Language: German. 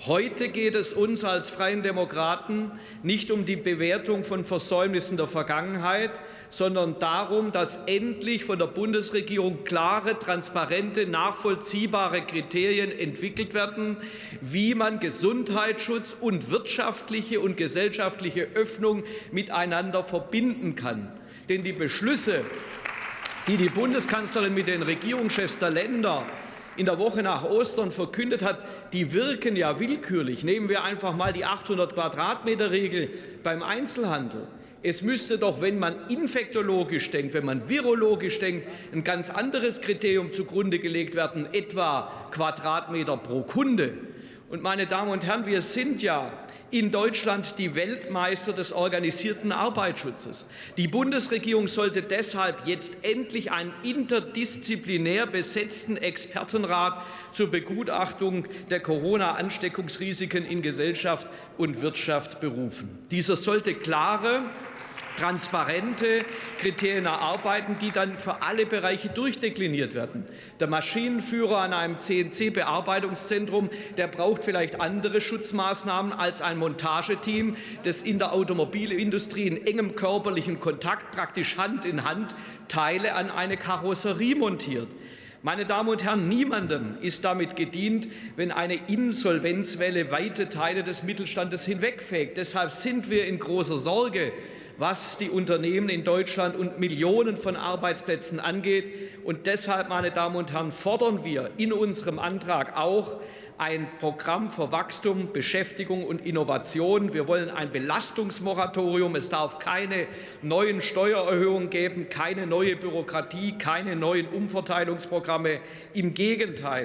Heute geht es uns als Freien Demokraten nicht um die Bewertung von Versäumnissen der Vergangenheit, sondern darum, dass endlich von der Bundesregierung klare, transparente, nachvollziehbare Kriterien entwickelt werden, wie man Gesundheitsschutz und wirtschaftliche und gesellschaftliche Öffnung miteinander verbinden kann. Denn die Beschlüsse, die die Bundeskanzlerin mit den Regierungschefs der Länder in der Woche nach Ostern verkündet hat, die wirken ja willkürlich. Nehmen wir einfach mal die 800 Quadratmeter Regel beim Einzelhandel. Es müsste doch, wenn man infektologisch denkt, wenn man virologisch denkt, ein ganz anderes Kriterium zugrunde gelegt werden, etwa Quadratmeter pro Kunde. Und meine Damen und Herren, wir sind ja in Deutschland die Weltmeister des organisierten Arbeitsschutzes. Die Bundesregierung sollte deshalb jetzt endlich einen interdisziplinär besetzten Expertenrat zur Begutachtung der Corona-Ansteckungsrisiken in Gesellschaft und Wirtschaft berufen. Dieser sollte klare transparente Kriterien erarbeiten, die dann für alle Bereiche durchdekliniert werden. Der Maschinenführer an einem CNC-Bearbeitungszentrum, der braucht vielleicht andere Schutzmaßnahmen als ein Montageteam, das in der Automobilindustrie in engem körperlichen Kontakt, praktisch Hand in Hand, Teile an eine Karosserie montiert. Meine Damen und Herren, niemandem ist damit gedient, wenn eine Insolvenzwelle weite Teile des Mittelstandes hinwegfegt. Deshalb sind wir in großer Sorge, was die Unternehmen in Deutschland und Millionen von Arbeitsplätzen angeht. Und deshalb, meine Damen und Herren, fordern wir in unserem Antrag auch ein Programm für Wachstum, Beschäftigung und Innovation. Wir wollen ein Belastungsmoratorium. Es darf keine neuen Steuererhöhungen geben, keine neue Bürokratie, keine neuen Umverteilungsprogramme. Im Gegenteil.